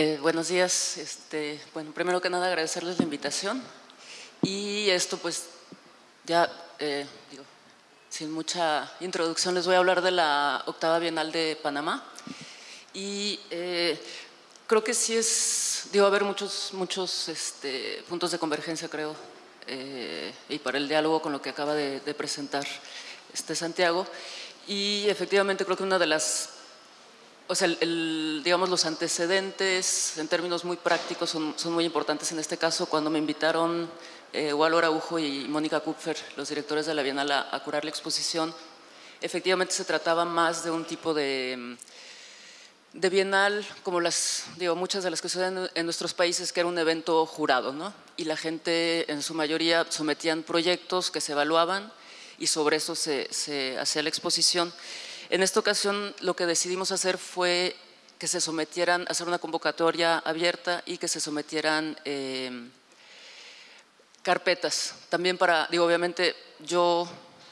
Eh, buenos días. Este, bueno, primero que nada agradecerles la invitación y esto pues ya, eh, sin mucha introducción les voy a hablar de la octava Bienal de Panamá y eh, creo que sí es, digo, haber muchos, muchos este, puntos de convergencia creo y para el diálogo con lo que acaba de, de presentar este Santiago y efectivamente creo que una de las o sea, digamos, los antecedentes en términos muy prácticos son, muy importantes en este caso. Cuando me invitaron eh, Araujo y Mónica Kupfer, los directores de la Bienal, a, curar la exposición, efectivamente se trataba más de un tipo de, de bienal, como las, digo, muchas de las que suceden en nuestros países, que era un evento jurado, ¿no? Y la gente, en su mayoría, sometían proyectos que se evaluaban y sobre eso se hacía la exposición. En esta ocasión lo que decidimos hacer fue que se sometieran, hacer una convocatoria abierta y que se sometieran eh, carpetas. También para, digo, obviamente yo,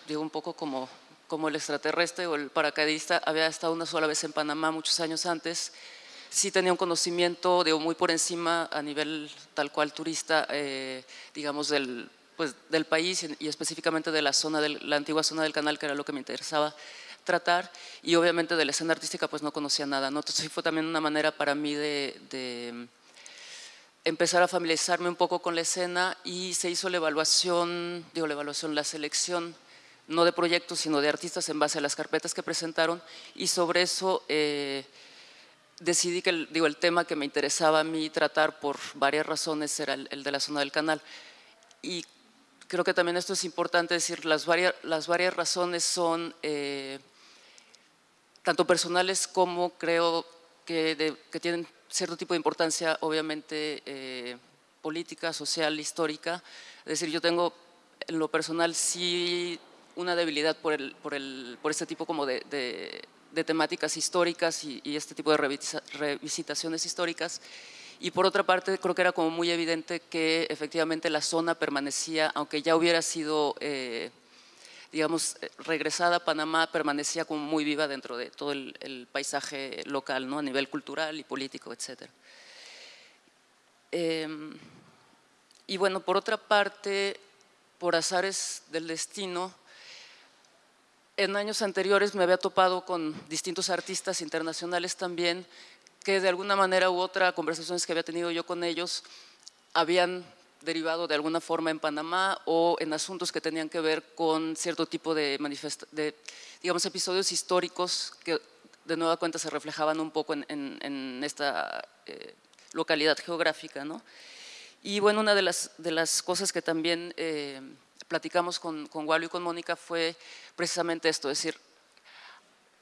digo un poco como, como el extraterrestre o el paracaidista, había estado una sola vez en Panamá muchos años antes, sí tenía un conocimiento, digo, muy por encima a nivel tal cual turista, eh, digamos, del, pues, del país y específicamente de la zona, de la antigua zona del canal, que era lo que me interesaba tratar y obviamente de la escena artística pues no conocía nada, ¿no? entonces fue también una manera para mí de, empezar a familiarizarme un poco con la escena y se hizo la evaluación, digo la evaluación, la selección no de proyectos sino de artistas en base a las carpetas que presentaron y sobre eso eh, decidí que el, digo, el tema que me interesaba a mí tratar por varias razones era el, de la zona del canal y creo que también esto es importante decir, las varias, las varias razones son eh, tanto personales como creo que, que, tienen cierto tipo de importancia, obviamente, eh, política, social, histórica. Es decir, yo tengo en lo personal sí una debilidad por, el, por, el, por este tipo como de, de, temáticas históricas y, y, este tipo de revisitaciones históricas. Y por otra parte, creo que era como muy evidente que efectivamente la zona permanecía, aunque ya hubiera sido... Eh, digamos, eh, regresada a Panamá, permanecía como muy viva dentro de todo el, paisaje local, ¿no? a nivel cultural y político, etc. Em, y bueno, por otra parte, por azares del destino, en años anteriores me había topado con distintos artistas internacionales también, que de alguna manera u otra, conversaciones que había tenido yo con ellos, habían derivado de alguna forma en Panamá o en asuntos que tenían que ver con cierto tipo de, de digamos, episodios históricos que de nueva cuenta se reflejaban un poco en, esta eh, localidad geográfica. ¿no? Y bueno, una de las, de las cosas que también eh, platicamos con, con Wally y con Mónica fue precisamente esto, es decir,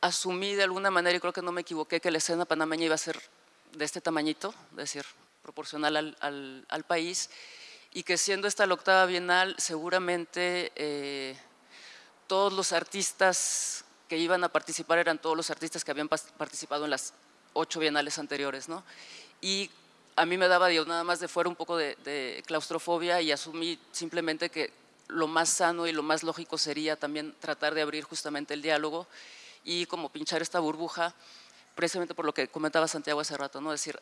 asumí de alguna manera, y creo que no me equivoqué, que la escena panameña iba a ser de este tamañito, es decir, proporcional al, al, al país, y que siendo esta la octava bienal, seguramente eh, todos los artistas que iban a participar eran todos los artistas que habían participado en las ocho bienales anteriores, ¿no? Y a mí me daba, Dios, nada más de fuera un poco de, claustrofobia y asumí simplemente que lo más sano y lo más lógico sería también tratar de abrir justamente el diálogo y como pinchar esta burbuja, precisamente por lo que comentaba Santiago hace rato, ¿no? Es decir,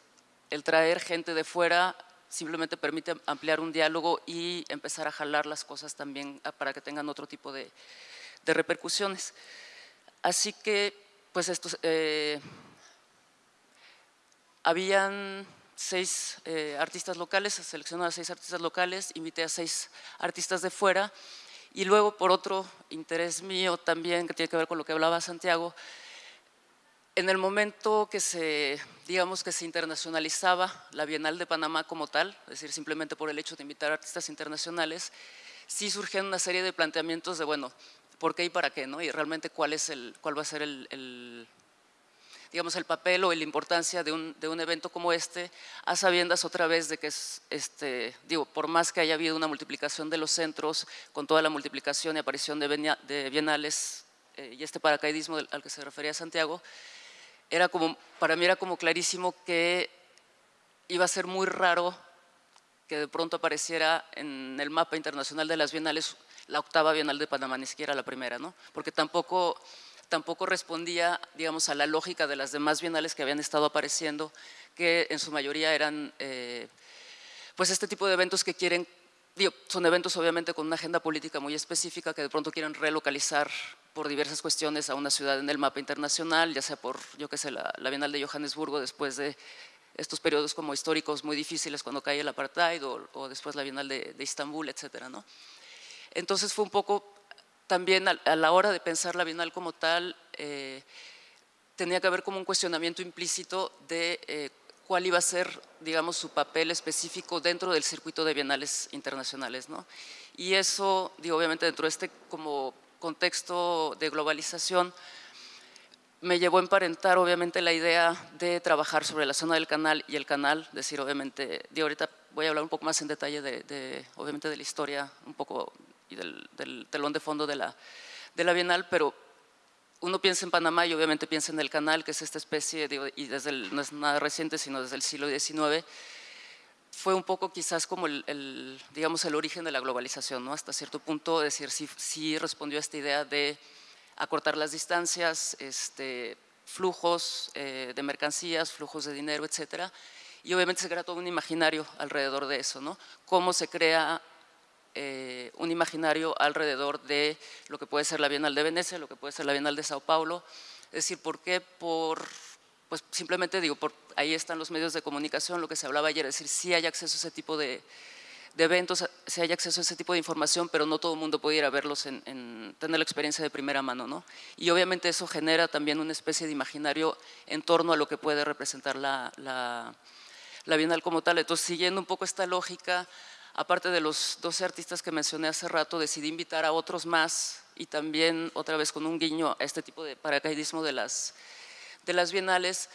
el traer gente de fuera simplemente permite ampliar un diálogo y empezar a jalar las cosas también ah, para que tengan otro tipo de, repercusiones. Así que, pues estos, eh, habían seis eh, artistas locales, seleccioné a seis artistas locales, invité a seis artistas de fuera y luego por otro interés mío también, que tiene que ver con lo que hablaba Santiago, en el momento que se, digamos que se internacionalizaba la Bienal de Panamá como tal, es decir, simplemente por el hecho de invitar artistas internacionales, sí surgieron una serie de planteamientos de, bueno, ¿por qué y para qué? ¿no? Y realmente cuál, es el, cuál va a ser el, digamos, el papel o la importancia de un, de un, evento como este, a sabiendas otra vez de que es, este, digo, por más que haya habido una multiplicación de los centros, con toda la multiplicación y aparición de bienales eh, y este paracaidismo al que se refería Santiago, era como, para mí era como clarísimo que iba a ser muy raro que de pronto apareciera en el mapa internacional de las bienales la octava bienal de Panamá, ni siquiera la primera, ¿no? Porque tampoco, tampoco respondía, digamos, a la lógica de las demás bienales que habían estado apareciendo, que en su mayoría eran, eh, pues, este tipo de eventos que quieren, son eventos obviamente con una agenda política muy específica que de pronto quieren relocalizar por diversas cuestiones a una ciudad en el mapa internacional, ya sea por, yo qué sé, la, Bienal de Johannesburgo después de estos periodos como históricos muy difíciles cuando cae el apartheid o, después la Bienal de, de Istambul, etcétera, ¿no? Entonces fue un poco también a, la hora de pensar la Bienal como tal, eh, tenía que haber como un cuestionamiento implícito de eh, cuál iba a ser, digamos, su papel específico dentro del circuito de bienales internacionales, ¿no? Y eso, digo, obviamente dentro de este como contexto de globalización, me llevó a emparentar obviamente la idea de trabajar sobre la zona del canal y el canal, decir obviamente, digo, ahorita voy a hablar un poco más en detalle de, obviamente de la historia un poco y del, telón de fondo de la, de la Bienal, pero uno piensa en Panamá y obviamente piensa en el canal, que es esta especie, y desde no es nada reciente, sino desde el siglo XIX, fue un poco quizás como el, digamos, el origen de la globalización, ¿no? hasta cierto punto, decir, sí, sí respondió a esta idea de acortar las distancias, este, flujos eh, de mercancías, flujos de dinero, etcétera, y obviamente se crea todo un imaginario alrededor de eso, ¿no? Cómo se crea eh, un imaginario alrededor de lo que puede ser la Bienal de Venecia, lo que puede ser la Bienal de Sao Paulo, es decir, ¿por qué? Por pues simplemente digo, por, ahí están los medios de comunicación, lo que se hablaba ayer, es decir, sí hay acceso a ese tipo de, eventos, sí hay acceso a ese tipo de información, pero no todo el mundo puede ir a verlos, en, tener la experiencia de primera mano, ¿no? Y obviamente eso genera también una especie de imaginario en torno a lo que puede representar la, la, la Bienal como tal. Entonces, siguiendo un poco esta lógica, aparte de los 12 artistas que mencioné hace rato, decidí invitar a otros más y también otra vez con un guiño a este tipo de paracaidismo de las de las bienales,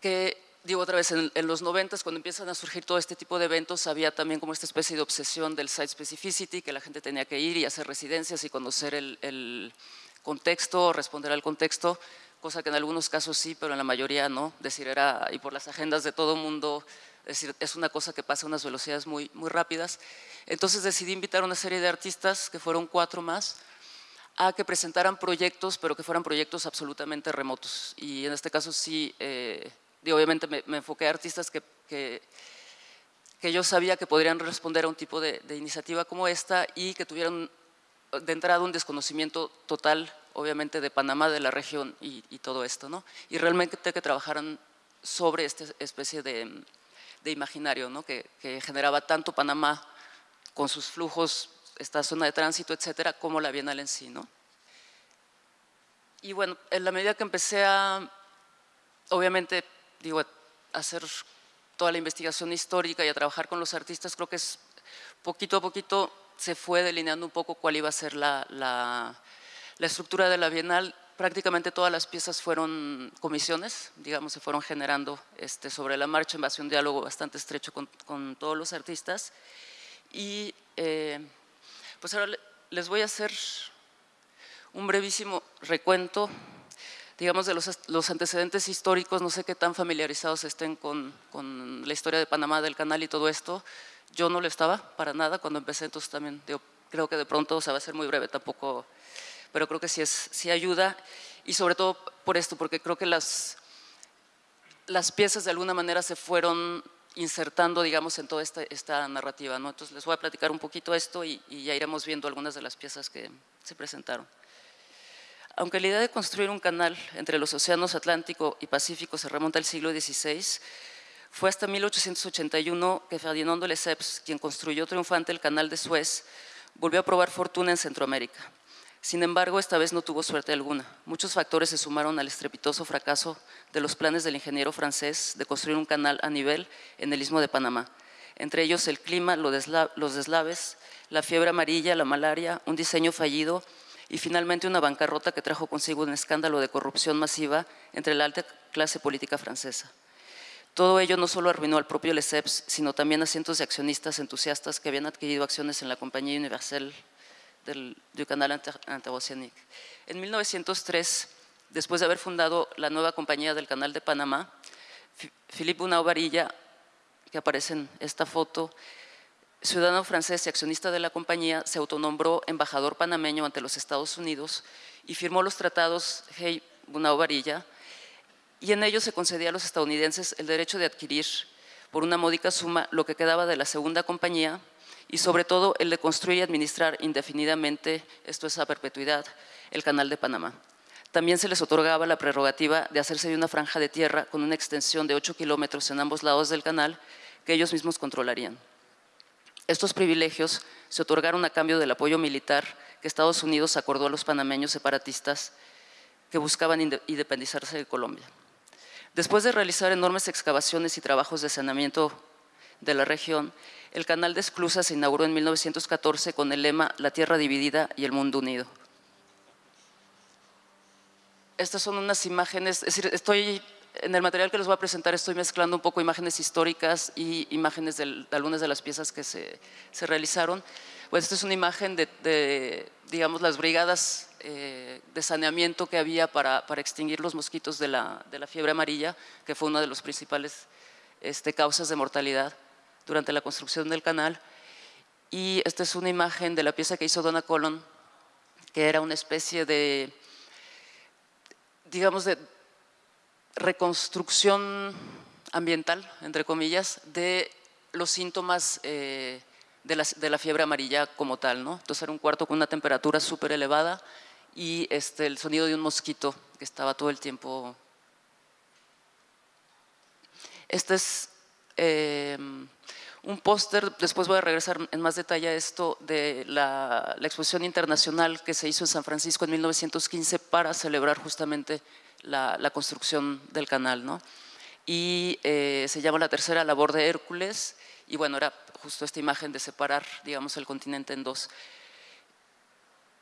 que digo otra vez, en, los 90 cuando empiezan a surgir todo este tipo de eventos, había también como esta especie de obsesión del site specificity, que la gente tenía que ir y hacer residencias y conocer el, contexto, responder al contexto, cosa que en algunos casos sí, pero en la mayoría no, decir, era, y por las agendas de todo mundo, es decir, es una cosa que pasa a unas velocidades muy, muy rápidas. Entonces decidí invitar a una serie de artistas, que fueron cuatro más, a que presentaran proyectos, pero que fueran proyectos absolutamente remotos. Y en este caso sí, eh, obviamente me, enfoqué a artistas que, que, yo sabía que podrían responder a un tipo de, iniciativa como esta y que tuvieran de entrada un desconocimiento total, obviamente, de Panamá, de la región y, todo esto, ¿no? Y realmente que trabajaran sobre esta especie de, imaginario, ¿no? Que, generaba tanto Panamá con sus flujos esta zona de tránsito, etcétera, como la Bienal en sí, ¿no? Y bueno, en la medida que empecé a, obviamente, digo, a hacer toda la investigación histórica y a trabajar con los artistas, creo que es poquito a poquito se fue delineando un poco cuál iba a ser la, la, estructura de la Bienal. Prácticamente todas las piezas fueron comisiones, digamos, se fueron generando este, sobre la marcha en base a un diálogo bastante estrecho con, todos los artistas. Y eh, pues ahora les voy a hacer un brevísimo recuento, digamos, de los, antecedentes históricos. No sé qué tan familiarizados estén con, la historia de Panamá, del canal y todo esto. Yo no lo estaba para nada cuando empecé, entonces también creo que de pronto o sea, va a ser muy breve tampoco, pero creo que sí, ayuda. Y sobre todo por esto, porque creo que las, las piezas de alguna manera se fueron insertando, digamos, en toda esta, narrativa. ¿no? Entonces les voy a platicar un poquito esto y, ya iremos viendo algunas de las piezas que se presentaron. Aunque la idea de construir un canal entre los océanos Atlántico y Pacífico se remonta al siglo XVI, fue hasta 1881 que Ferdinando Lesseps, quien construyó triunfante el canal de Suez, volvió a probar fortuna en Centroamérica. Sin embargo, esta vez no tuvo suerte alguna. Muchos factores se sumaron al estrepitoso fracaso de los planes del ingeniero francés de construir un canal a nivel en el istmo de Panamá. Entre ellos el clima, los deslaves, la fiebre amarilla, la malaria, un diseño fallido y finalmente una bancarrota que trajo consigo un escándalo de corrupción masiva entre la alta clase política francesa. Todo ello no solo arruinó al propio Lesseps, sino también a cientos de accionistas entusiastas que habían adquirido acciones en la Compañía Universal del, canal interoceánico. En 1903, después de haber fundado la nueva compañía del canal de Panamá, Philippe Bunau Varilla, que aparece en esta foto, ciudadano francés y accionista de la compañía, se autonombró embajador panameño ante los Estados Unidos y firmó los tratados Hey-Bunau-Varilla, y en ellos se concedía a los estadounidenses el derecho de adquirir por una módica suma lo que quedaba de la segunda compañía y sobre todo el de construir y administrar indefinidamente, esto es a perpetuidad, el canal de Panamá. También se les otorgaba la prerrogativa de hacerse de una franja de tierra con una extensión de 8 kilómetros en ambos lados del canal que ellos mismos controlarían. Estos privilegios se otorgaron a cambio del apoyo militar que Estados Unidos acordó a los panameños separatistas que buscaban independizarse de Colombia. Después de realizar enormes excavaciones y trabajos de saneamiento de la región, el canal de Esclusa se inauguró en 1914 con el lema La tierra dividida y el mundo unido. Estas son unas imágenes, es decir, estoy en el material que les voy a presentar estoy mezclando un poco imágenes históricas y imágenes de, algunas de las piezas que se, realizaron. Pues esta es una imagen de, digamos, las brigadas eh, de saneamiento que había para, extinguir los mosquitos de la, fiebre amarilla, que fue una de las principales este, causas de mortalidad durante la construcción del canal. Y esta es una imagen de la pieza que hizo Donna Colon, que era una especie de, digamos, de reconstrucción ambiental, entre comillas, de los síntomas eh, de, la, fiebre amarilla como tal. ¿no? Entonces era un cuarto con una temperatura súper elevada y este, el sonido de un mosquito que estaba todo el tiempo. Este es eh, un póster, después voy a regresar en más detalle a esto, de la, la exposición internacional que se hizo en San Francisco en 1915 para celebrar justamente la, construcción del canal. ¿no? Y eh, se llama La tercera labor de Hércules, y bueno, era justo esta imagen de separar, digamos, el continente en dos.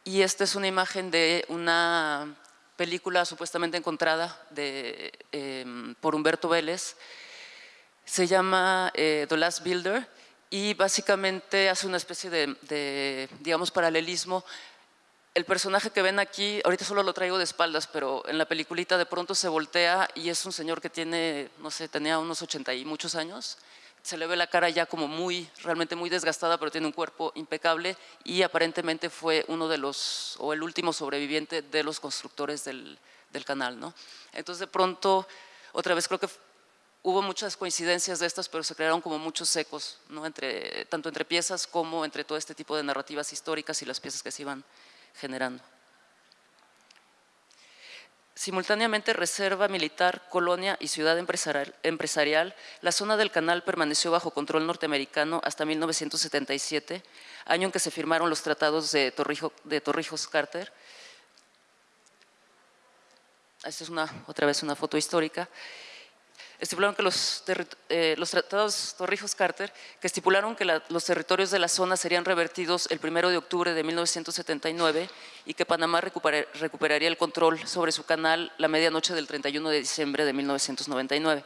Y esta es una imagen de una película supuestamente encontrada de, em, por Humberto Vélez, se llama eh, The Last Builder y básicamente hace una especie de, de digamos, paralelismo el personaje que ven aquí, ahorita solo lo traigo de espaldas, pero en la peliculita de pronto se voltea y es un señor que tiene, no sé, tenía unos 80 y muchos años. Se le ve la cara ya como muy, realmente muy desgastada, pero tiene un cuerpo impecable y aparentemente fue uno de los, o el último sobreviviente de los constructores del, canal, ¿no? Entonces de pronto, otra vez creo que hubo muchas coincidencias de estas, pero se crearon como muchos ecos, ¿no? entre, tanto entre piezas como entre todo este tipo de narrativas históricas y las piezas que se iban generando. Simultáneamente, reserva militar, colonia y ciudad empresarial, la zona del canal permaneció bajo control norteamericano hasta 1977, año en que se firmaron los tratados de, de Torrijos-Carter. Esta es una, otra vez una foto histórica estipularon que los, eh, los tratados Torrijos-Carter, que estipularon que los territorios de la zona serían revertidos el 1 de octubre de 1979 y que Panamá recuperaría el control sobre su canal la medianoche del 31 de diciembre de 1999.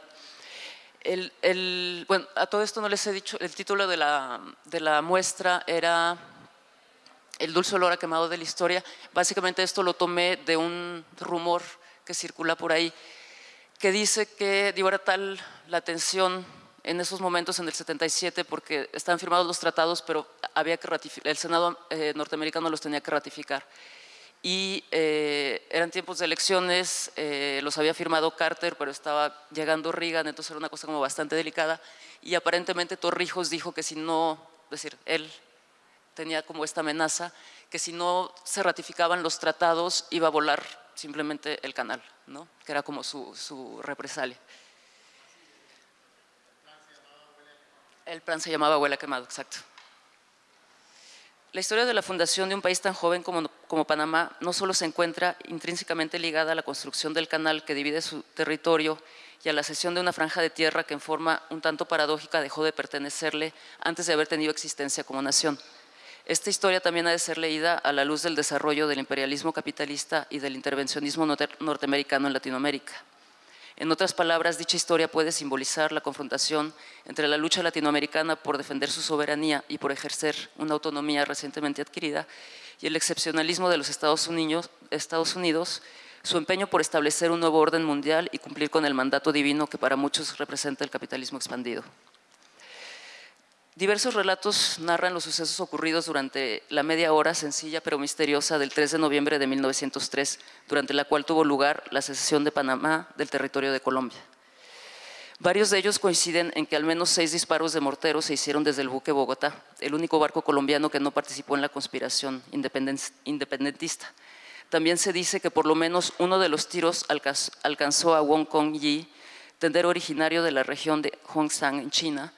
El, bueno, a todo esto no les he dicho, el título de la, de la muestra era El dulce olor a quemado de la historia. Básicamente esto lo tomé de un rumor que circula por ahí que dice que dio era tal la tensión en esos momentos, en el 77, porque estaban firmados los tratados, pero había que el Senado eh, norteamericano los tenía que ratificar. Y eh, eran tiempos de elecciones, eh, los había firmado Carter, pero estaba llegando Reagan, entonces era una cosa como bastante delicada. Y aparentemente Torrijos dijo que si no, es decir, él tenía como esta amenaza, que si no se ratificaban los tratados iba a volar simplemente el canal, ¿no? que era como su, su represalia. El plan se llamaba Huela Quemado, exacto. La historia de la fundación de un país tan joven como, como, Panamá no solo se encuentra intrínsecamente ligada a la construcción del canal que divide su territorio y a la cesión de una franja de tierra que en forma un tanto paradójica dejó de pertenecerle antes de haber tenido existencia como nación. Esta historia también ha de ser leída a la luz del desarrollo del imperialismo capitalista y del intervencionismo norteamericano en Latinoamérica. En otras palabras, dicha historia puede simbolizar la confrontación entre la lucha latinoamericana por defender su soberanía y por ejercer una autonomía recientemente adquirida y el excepcionalismo de los Estados Unidos, su empeño por establecer un nuevo orden mundial y cumplir con el mandato divino que para muchos representa el capitalismo expandido. Diversos relatos narran los sucesos ocurridos durante la media hora sencilla pero misteriosa del 3 de noviembre de 1903, durante la cual tuvo lugar la secesión de Panamá del territorio de Colombia. Varios de ellos coinciden en que al menos seis disparos de mortero se hicieron desde el buque Bogotá, el único barco colombiano que no participó en la conspiración independentista. También se dice que por lo menos uno de los tiros alcanzó a Wong Kong Yi, tendero originario de la región de Hongshan en China,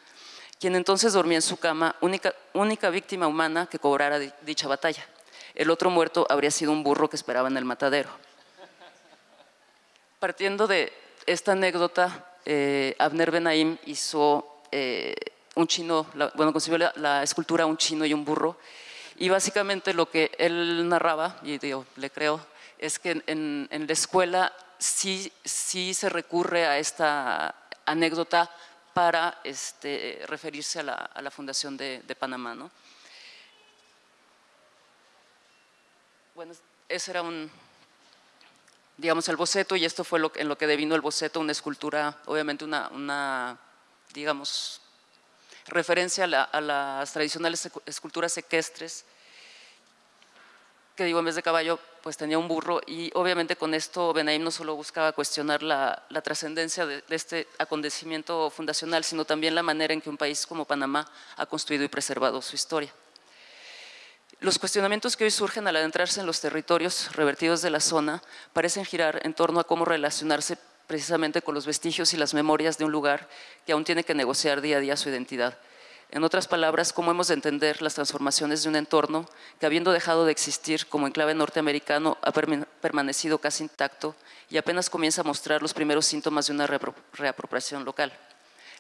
quien entonces dormía en su cama, única, única víctima humana que cobrara dicha batalla. El otro muerto habría sido un burro que esperaba en el matadero. Partiendo de esta anécdota, eh, Abner Benaim hizo eh, un chino, bueno, concibió la, escultura un chino y un burro, y básicamente lo que él narraba, y digo, le creo, es que en, en la escuela sí, sí se recurre a esta anécdota para este, referirse a la, fundación de, Panamá. ¿no? Bueno, ese era un, digamos, el boceto y esto fue en lo que devino el boceto, una escultura, obviamente una, digamos, referencia a, a, las tradicionales esculturas equestres que digo, en vez de caballo, pues tenía un burro y obviamente con esto Benaim no solo buscaba cuestionar la, trascendencia de, este acontecimiento fundacional, sino también la manera en que un país como Panamá ha construido y preservado su historia. Los cuestionamientos que hoy surgen al adentrarse en los territorios revertidos de la zona parecen girar en torno a cómo relacionarse precisamente con los vestigios y las memorias de un lugar que aún tiene que negociar día a día su identidad en otras palabras, cómo hemos de entender las transformaciones de un entorno que habiendo dejado de existir como enclave norteamericano ha permanecido casi intacto y apenas comienza a mostrar los primeros síntomas de una reapropiación local.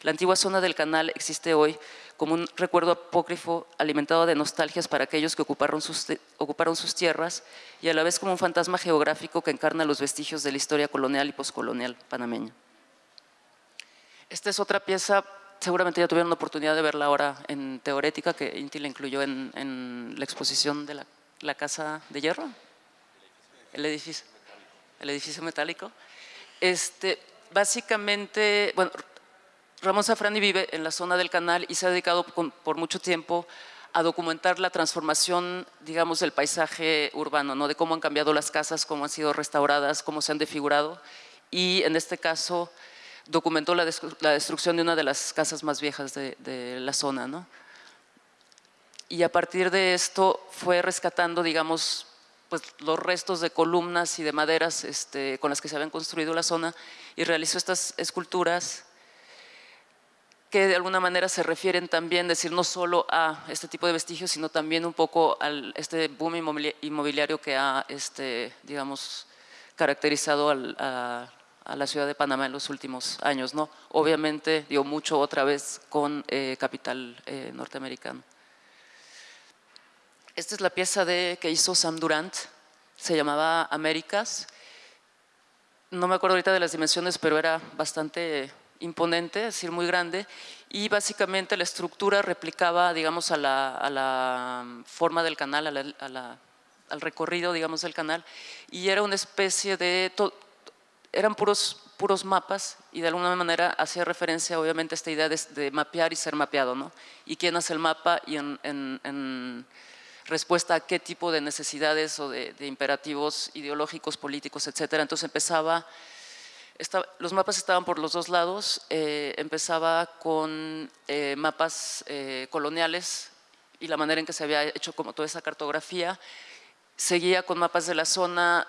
La antigua zona del canal existe hoy como un recuerdo apócrifo alimentado de nostalgias para aquellos que ocuparon sus, ocuparon sus tierras y a la vez como un fantasma geográfico que encarna los vestigios de la historia colonial y poscolonial panameña. Esta es otra pieza seguramente ya tuvieron la oportunidad de verla ahora en Teorética, que Inti la incluyó en, la exposición de la, Casa de Hierro, el edificio, el edificio metálico. Este, básicamente, Ramón Safrani vive en la zona del canal y se ha dedicado por mucho tiempo a documentar la transformación, digamos, del paisaje urbano, ¿no? de cómo han cambiado las casas, cómo han sido restauradas, cómo se han desfigurado. Y en este caso, documentó la, destrucción de una de las casas más viejas de, la zona. ¿no? Y a partir de esto fue rescatando, digamos, pues, los restos de columnas y de maderas este, con las que se habían construido la zona y realizó estas esculturas que de alguna manera se refieren también, decir, no solo a este tipo de vestigios, sino también un poco a este boom inmobiliario que ha, este, digamos, caracterizado al, a a la ciudad de Panamá en los últimos años, ¿no? Obviamente dio mucho otra vez con eh, capital eh, norteamericano. Esta es la pieza de, que hizo Sam Durant, se llamaba Américas. No me acuerdo ahorita de las dimensiones, pero era bastante imponente, es decir, muy grande, y básicamente la estructura replicaba, digamos, a la, forma del canal, al recorrido, digamos, del canal, y era una especie de eran puros, puros mapas y de alguna manera hacía referencia obviamente a esta idea de, mapear y ser mapeado, ¿no? Y quién hace el mapa y en, respuesta a qué tipo de necesidades o de, imperativos ideológicos, políticos, etcétera. Entonces empezaba, los mapas estaban por los dos lados, eh, empezaba con eh, mapas eh, coloniales y la manera en que se había hecho como toda esa cartografía, seguía con mapas de la zona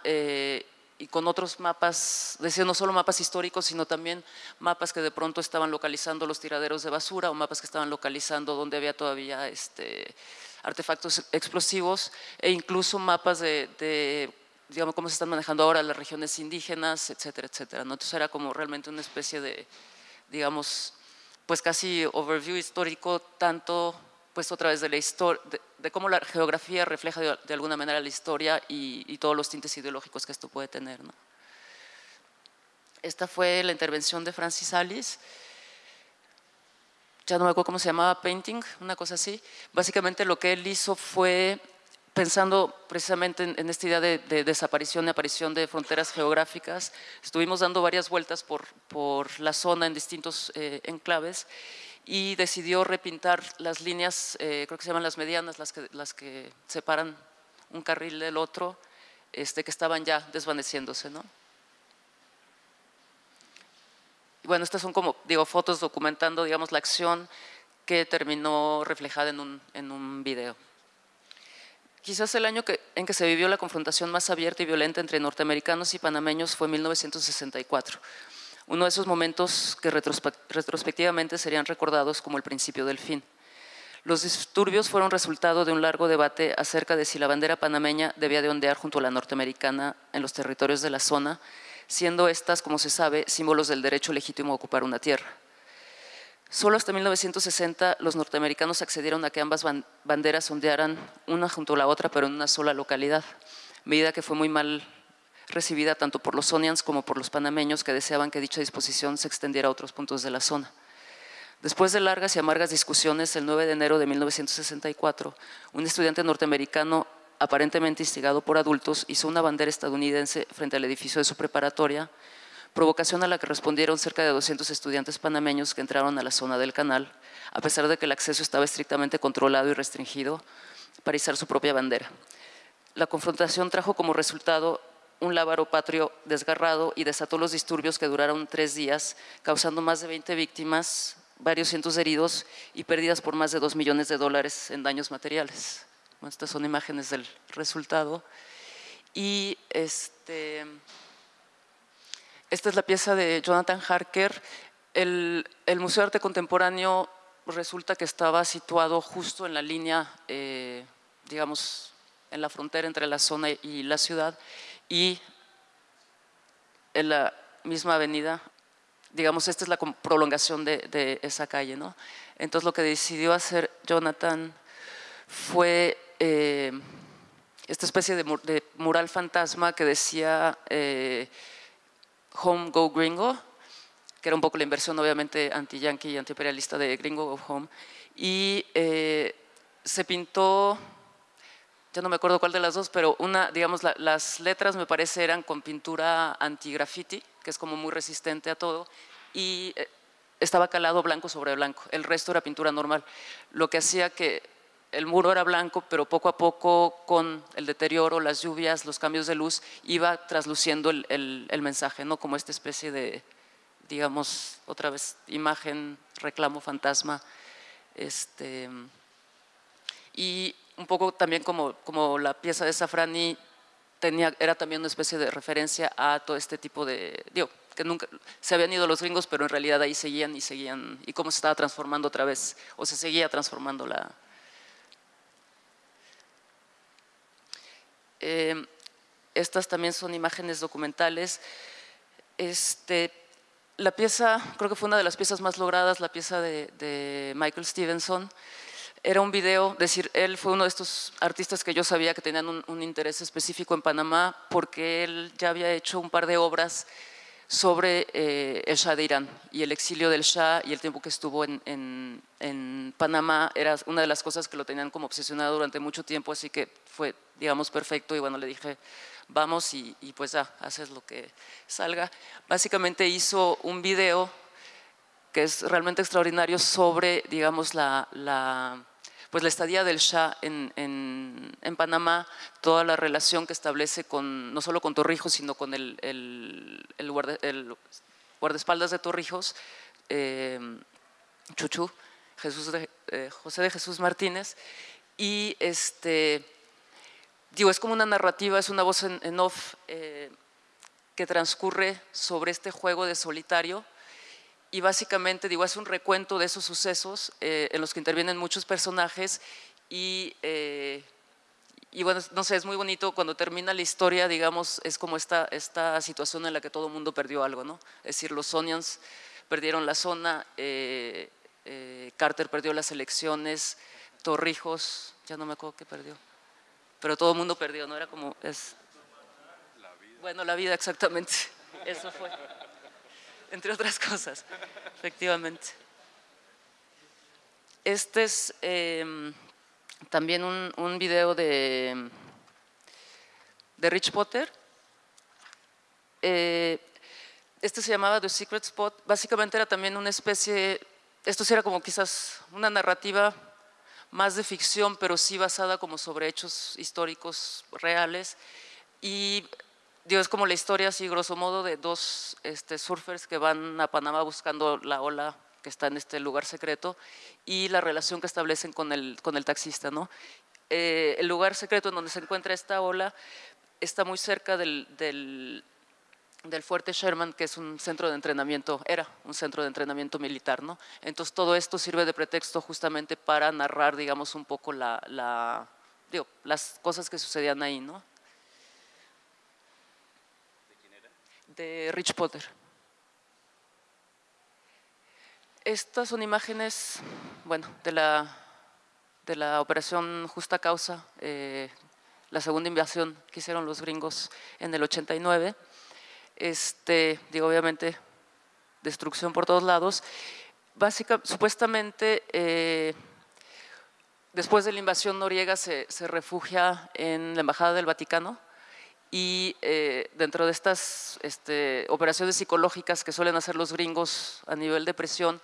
y con otros mapas, decía no solo mapas históricos, sino también mapas que de pronto estaban localizando los tiraderos de basura o mapas que estaban localizando donde había todavía este, artefactos explosivos e incluso mapas de, digamos, cómo se están manejando ahora las regiones indígenas, etcétera, etcétera. Entonces era como realmente una especie de, digamos, pues casi overview histórico, tanto pues otra vez de la historia, de, cómo la geografía refleja de, alguna manera la historia y, todos los tintes ideológicos que esto puede tener. Esta fue la intervención de Francis Alice, ya no me acuerdo cómo se llamaba, painting, una cosa así. Básicamente lo que él hizo fue pensando precisamente en, esta idea de, desaparición y aparición de fronteras geográficas, estuvimos dando varias vueltas por, por la zona en distintos eh, enclaves y decidió repintar las líneas, eh, creo que se llaman las medianas, las que, las que separan un carril del otro, este, que estaban ya desvaneciéndose. ¿no? bueno, estas son como, digo, fotos documentando, digamos, la acción que terminó reflejada en un, en un video. Quizás el año en que se vivió la confrontación más abierta y violenta entre norteamericanos y panameños fue 1964. Uno de esos momentos que retrospectivamente serían recordados como el principio del fin. Los disturbios fueron resultado de un largo debate acerca de si la bandera panameña debía de ondear junto a la norteamericana en los territorios de la zona, siendo estas, como se sabe, símbolos del derecho legítimo a ocupar una tierra. Solo hasta 1960 los norteamericanos accedieron a que ambas banderas ondearan una junto a la otra, pero en una sola localidad, medida que fue muy mal recibida tanto por los sonians como por los panameños que deseaban que dicha disposición se extendiera a otros puntos de la zona. Después de largas y amargas discusiones, el 9 de enero de 1964, un estudiante norteamericano aparentemente instigado por adultos hizo una bandera estadounidense frente al edificio de su preparatoria, provocación a la que respondieron cerca de 200 estudiantes panameños que entraron a la zona del canal, a pesar de que el acceso estaba estrictamente controlado y restringido para izar su propia bandera. La confrontación trajo como resultado un lábaro patrio desgarrado y desató los disturbios que duraron tres días, causando más de 20 víctimas, varios cientos de heridos y pérdidas por más de dos millones de dólares en daños materiales. estas son imágenes del resultado. Y este, esta es la pieza de Jonathan Harker. El, Museo de Arte Contemporáneo resulta que estaba situado justo en la línea, eh, digamos, en la frontera entre la zona y la ciudad y en la misma avenida, digamos, esta es la prolongación de, esa calle. ¿no? Entonces lo que decidió hacer Jonathan fue eh, esta especie de, mural fantasma que decía eh, Home Go Gringo, que era un poco la inversión obviamente anti-yankee y anti-imperialista de Gringo Go Home, y eh, se pintó ya no me acuerdo cuál de las dos, pero una, digamos, las letras me parece eran con pintura anti-graffiti, que es como muy resistente a todo, y eh, estaba calado blanco sobre blanco, el resto era pintura normal, lo que hacía que el muro era blanco, pero poco a poco con el deterioro, las lluvias, los cambios de luz, iba trasluciendo el, el mensaje, ¿no? como esta especie de, digamos, otra vez, imagen, reclamo, fantasma. Este, y un poco también como, como la pieza de Safrani tenía, era también una especie de referencia a todo este tipo de, digo, que nunca se habían ido los gringos, pero en realidad ahí seguían y seguían, y cómo se estaba transformando otra vez, o se seguía transformando la... Eh, estas también son imágenes documentales. Este, la pieza, creo que fue una de las piezas más logradas, la pieza de, de Michael Stevenson, era un video, decir, él fue uno de estos artistas que yo sabía que tenían un, interés específico en Panamá porque él ya había hecho un par de obras sobre eh, el Shah de Irán y el exilio del Shah y el tiempo que estuvo en, en, Panamá era una de las cosas que lo tenían como obsesionado durante mucho tiempo, así que fue, digamos, perfecto y bueno, le dije, vamos y, pues ya, haces lo que salga. Básicamente hizo un video que es realmente extraordinario sobre, digamos, la, la pues la estadía del Shah en, en, Panamá, toda la relación que establece con, no solo con Torrijos, sino con el, el, el, guardaespaldas de Torrijos, eh, Chuchu, eh, José de Jesús Martínez, y este, digo, es como una narrativa, es una voz en, off eh, que transcurre sobre este juego de solitario, y básicamente, digo, es un recuento de esos sucesos eh, en los que intervienen muchos personajes y, eh, y, bueno, no sé, es muy bonito cuando termina la historia, digamos, es como esta, esta situación en la que todo el mundo perdió algo, ¿no? Es decir, los Sonians perdieron la zona, eh, Carter perdió las elecciones, Torrijos, ya no me acuerdo qué perdió, pero todo el mundo perdió, ¿no? Era como, es... Bueno, la vida, exactamente, eso fue entre otras cosas, efectivamente. Este es em, también un, video de, de Rich Potter. Eh, este se llamaba The Secret Spot. Básicamente era también una especie esto sí era como quizás una narrativa más de ficción, pero sí basada como sobre hechos históricos reales. Y digo, es como la historia, así grosso modo, de dos este, surfers que van a Panamá buscando la ola que está en este lugar secreto y la relación que establecen con el, con el taxista. ¿no? Eh, el lugar secreto en donde se encuentra esta ola está muy cerca del, del, del, fuerte Sherman, que es un centro de entrenamiento, era un centro de entrenamiento militar. ¿no? Entonces todo esto sirve de pretexto justamente para narrar, digamos, un poco la, la digo, las cosas que sucedían ahí. ¿no? ¿De quién era? De Rich Potter. Estas son imágenes, bueno, de la, de la operación Justa Causa, eh, la segunda invasión que hicieron los gringos en el 89. Este, digo, obviamente, destrucción por todos lados. Básicamente, supuestamente, eh, después de la invasión Noriega se, se, refugia en la Embajada del Vaticano y eh, dentro de estas este, operaciones psicológicas que suelen hacer los gringos a nivel de presión,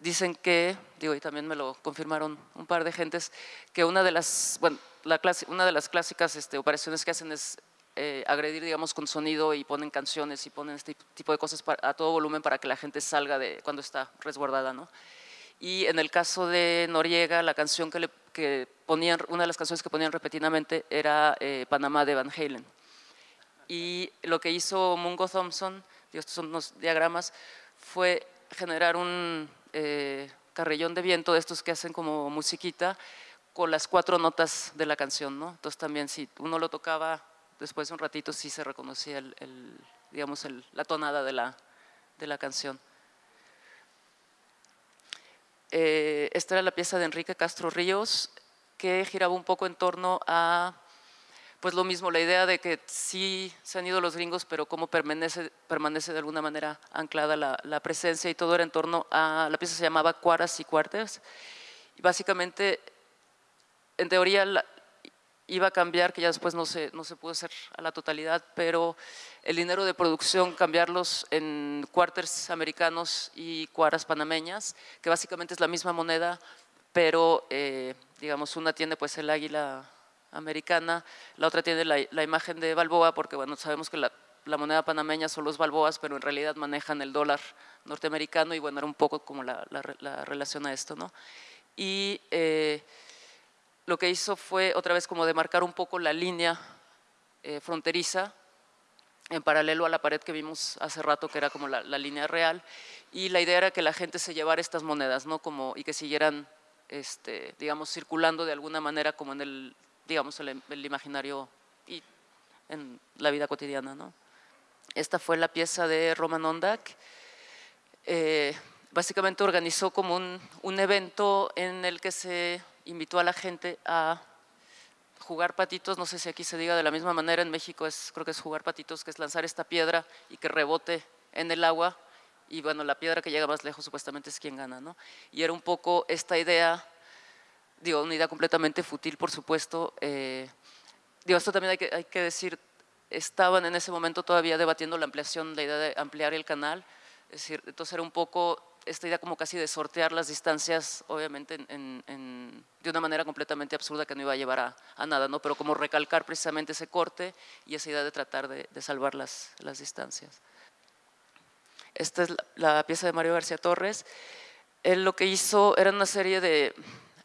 dicen que, digo, y también me lo confirmaron un par de gentes, que una de las, bueno, la clase, una de las clásicas este, operaciones que hacen es eh, agredir, digamos, con sonido y ponen canciones y ponen este tipo de cosas para, a todo volumen para que la gente salga de cuando está resguardada, ¿no? Y en el caso de Noriega, la canción que, le, que ponían, una de las canciones que ponían repetidamente era eh, Panamá de Van Halen. Y lo que hizo Mungo Thompson, estos son unos diagramas, fue generar un eh, carrillón de viento de estos que hacen como musiquita con las cuatro notas de la canción, ¿no? Entonces también si uno lo tocaba después de un ratito sí se reconocía el, digamos la tonada de la, de la canción. Eh, esta era la pieza de Enrique Castro Ríos que giraba un poco en torno a pues lo mismo, la idea de que sí se han ido los gringos, pero cómo permanece, permanece de alguna manera anclada la, presencia y todo era en torno a, la pieza se llamaba Cuaras y Cuartes, y básicamente, en teoría, iba a cambiar, que ya después no se, no se pudo hacer a la totalidad, pero el dinero de producción cambiarlos en cuarters americanos y cuaras panameñas, que básicamente es la misma moneda, pero eh, digamos una tiene pues el águila americana, la otra tiene la, la imagen de Balboa, porque bueno, sabemos que la, la, moneda panameña son los balboas, pero en realidad manejan el dólar norteamericano y bueno, era un poco como la, la, la relación a esto, ¿no? Y eh, lo que hizo fue otra vez como demarcar un poco la línea eh, fronteriza en paralelo a la pared que vimos hace rato, que era como la, la, línea real, y la idea era que la gente se llevara estas monedas, ¿no? Como, y que siguieran, este, digamos, circulando de alguna manera como en el digamos, el, el, imaginario y en la vida cotidiana. ¿no? Esta fue la pieza de Roman Ondak. Eh, básicamente organizó como un, un, evento en el que se invitó a la gente a jugar patitos, no sé si aquí se diga de la misma manera, en México es, creo que es jugar patitos, que es lanzar esta piedra y que rebote en el agua y bueno, la piedra que llega más lejos supuestamente es quien gana, ¿no? Y era un poco esta idea digo, una idea completamente fútil, por supuesto. Eh, digo, esto también hay que, hay que decir, estaban en ese momento todavía debatiendo la ampliación, la idea de ampliar el canal, es decir, entonces era un poco esta idea como casi de sortear las distancias, obviamente en, en, de una manera completamente absurda que no iba a llevar a, a, nada, ¿no? pero como recalcar precisamente ese corte y esa idea de tratar de, de salvar las, las, distancias. Esta es la, la, pieza de Mario García Torres. Él lo que hizo era una serie de,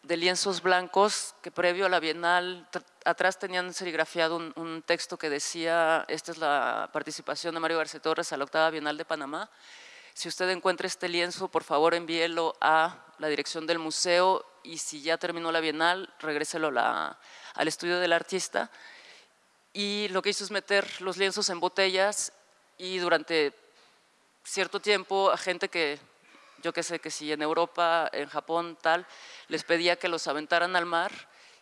de lienzos blancos que previo a la Bienal, atrás tenían serigrafiado un, texto que decía, esta es la participación de Mario García Torres a la octava Bienal de Panamá. Si usted encuentra este lienzo, por favor envíelo a la dirección del museo y si ya terminó la Bienal, regréselo la, al estudio del artista. Y lo que hizo es meter los lienzos en botellas y durante cierto tiempo a gente que yo qué sé, que si en Europa, en Japón, tal, les pedía que los aventaran al mar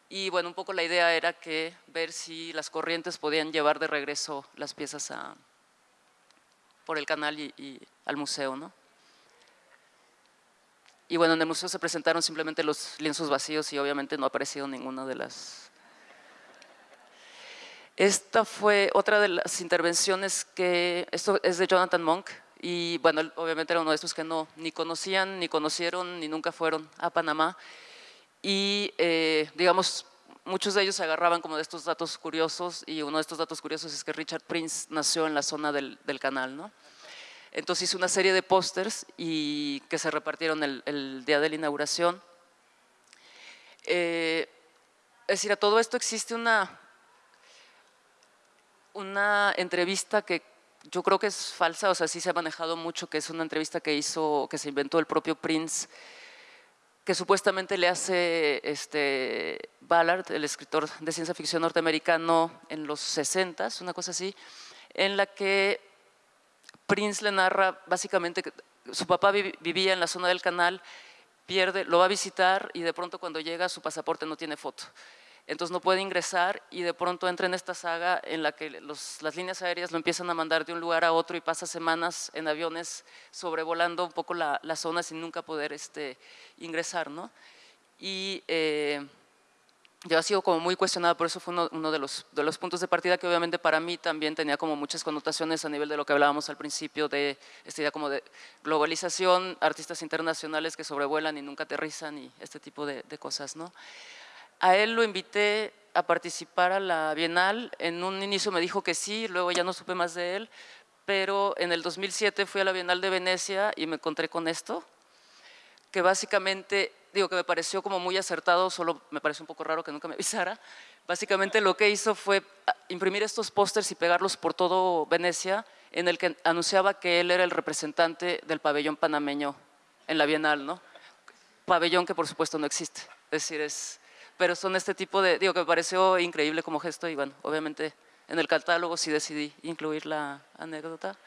y bueno, un poco la idea era que ver si las corrientes podían llevar de regreso las piezas a, por el canal y, y al museo, ¿no? Y bueno, en el museo se presentaron simplemente los lienzos vacíos y obviamente no ha aparecido ninguna de las... Esta fue otra de las intervenciones que, esto es de Jonathan Monk, y bueno, obviamente era uno de estos que no ni conocían, ni conocieron, ni nunca fueron a Panamá. Y eh, digamos, muchos de ellos se agarraban como de estos datos curiosos y uno de estos datos curiosos es que Richard Prince nació en la zona del, canal, ¿no? Entonces hice una serie de pósters y que se repartieron el, día de la inauguración. Eh, es decir, a todo esto existe una, una entrevista que yo creo que es falsa, o sea, sí se ha manejado mucho, que es una entrevista que hizo, que se inventó el propio Prince, que supuestamente le hace este, Ballard, el escritor de ciencia ficción norteamericano, en los 60, una cosa así, en la que Prince le narra básicamente que su papá vivía en la zona del canal, pierde, lo va a visitar y de pronto cuando llega su pasaporte no tiene foto entonces no puede ingresar y de pronto entra en esta saga en la que las líneas aéreas lo empiezan a mandar de un lugar a otro y pasa semanas en aviones sobrevolando un poco la, zona sin nunca poder este, ingresar. ¿no? Y eh, yo ha sido como muy cuestionada, por eso fue uno, de, los, puntos de partida que obviamente para mí también tenía como muchas connotaciones a nivel de lo que hablábamos al principio de esta idea como de globalización, artistas internacionales que sobrevuelan y nunca aterrizan y este tipo de, de cosas. ¿no? A él lo invité a participar a la Bienal. En un inicio me dijo que sí, luego ya no supe más de él, pero en el 2007 fui a la Bienal de Venecia y me encontré con esto, que básicamente, digo que me pareció como muy acertado, solo me pareció un poco raro que nunca me avisara. Básicamente lo que hizo fue ah, imprimir estos pósters y pegarlos por todo Venecia, en el que anunciaba que él era el representante del pabellón panameño en la Bienal, ¿no? Pabellón que por supuesto no existe, es decir, es pero son este tipo de, digo que me pareció increíble como gesto y bueno, obviamente en el catálogo sí decidí incluir la anécdota.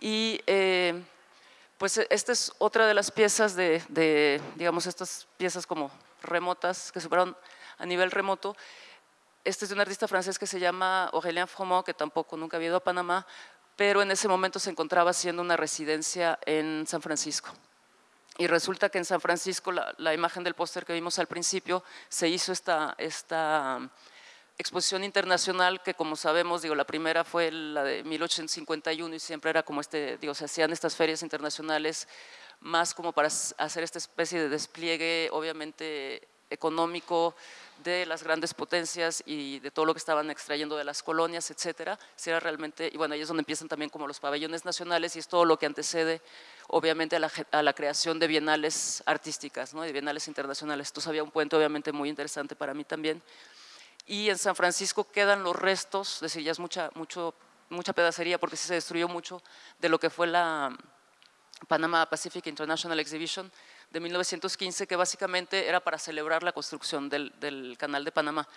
Y eh, pues esta es otra de las piezas de, digamos, estas piezas como remotas que superaron a nivel remoto. Este es de un artista francés que se llama Aurélien Fromont, que tampoco nunca había ido a Panamá, pero en ese momento se encontraba haciendo una residencia en San Francisco. Y resulta que en San Francisco, la, imagen del póster que vimos al principio, se hizo esta, esta um, exposición internacional que como sabemos, digo, la primera fue la de 1851 y siempre era como este, digo, se hacían estas ferias internacionales más como para hacer esta especie de despliegue, obviamente económico de las grandes potencias y de todo lo que estaban extrayendo de las colonias, etcétera, si era realmente, y bueno, ahí es donde empiezan también como los pabellones nacionales y es todo lo que antecede obviamente a la, creación de bienales artísticas, ¿no? de bienales internacionales. Esto había un puente obviamente muy interesante para mí también. Y en San Francisco quedan los restos, es decir, ya es mucha, mucho, mucha pedacería porque se destruyó mucho de lo que fue la Panama Pacific International Exhibition, de 1915, que básicamente era para celebrar la construcción del, canal de Panamá.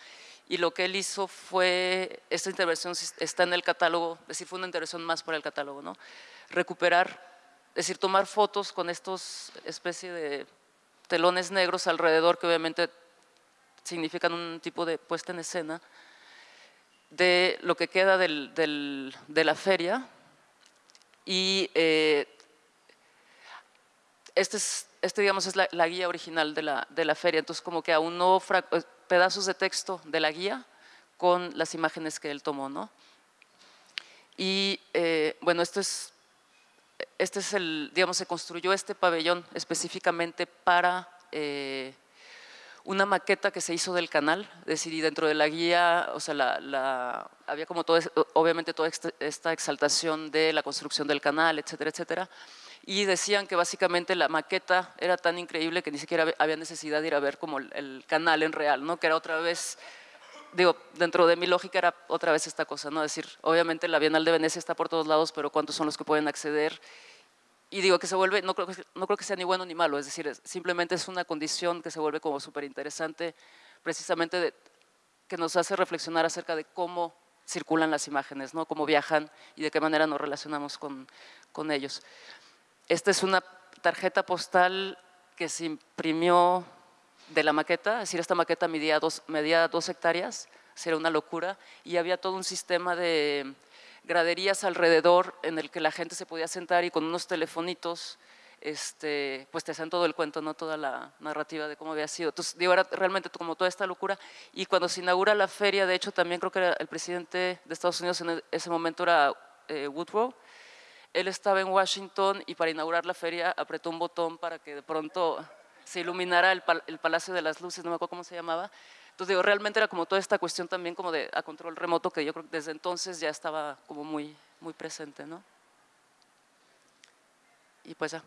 Y lo que él hizo fue, esta intervención está en el catálogo, es decir, fue una intervención más para el catálogo, ¿no? recuperar, es decir, tomar fotos con estos especie de telones negros alrededor, que obviamente significan un tipo de puesta en escena, de lo que queda de la feria y eh, este, es, este digamos, es la, guía original de la, de la, feria, entonces como que aún no eh, pedazos de texto de la guía con las imágenes que él tomó, ¿no? Y eh, bueno, esto es, este es el, digamos, se construyó este pabellón específicamente para eh, una maqueta que se hizo del canal, es decir, y dentro de la guía, o sea, la, había como todo, obviamente toda esta exaltación de la construcción del canal, etcétera, etcétera, y decían que básicamente la maqueta era tan increíble que ni siquiera había necesidad de ir a ver como el, canal en real, ¿no? que era otra vez, digo, dentro de mi lógica era otra vez esta cosa, ¿no? es decir, obviamente la Bienal de Venecia está por todos lados, pero ¿cuántos son los que pueden acceder? Y digo que se vuelve, no creo no creo que sea ni bueno ni malo, es decir, simplemente es una condición que se vuelve como súper interesante, precisamente de, que nos hace reflexionar acerca de cómo circulan las imágenes, ¿no? cómo viajan y de qué manera nos relacionamos con, con ellos. Esta es una tarjeta postal que se imprimió de la maqueta, es decir, esta maqueta medía dos, medía dos hectáreas, era una locura, y había todo un sistema de graderías alrededor en el que la gente se podía sentar y con unos telefonitos este, pues te hacían todo el cuento, no toda la narrativa de cómo había sido. Entonces, digo, era realmente como toda esta locura. Y cuando se inaugura la feria, de hecho, también creo que era el presidente de Estados Unidos en ese momento era eh, Woodrow, él estaba en Washington y para inaugurar la feria apretó un botón para que de pronto se iluminara el, Palacio de las Luces, no me acuerdo cómo se llamaba. Entonces, digo, realmente era como toda esta cuestión también como de a control remoto que yo creo que desde entonces ya estaba como muy, muy presente, ¿no? Y pues ya.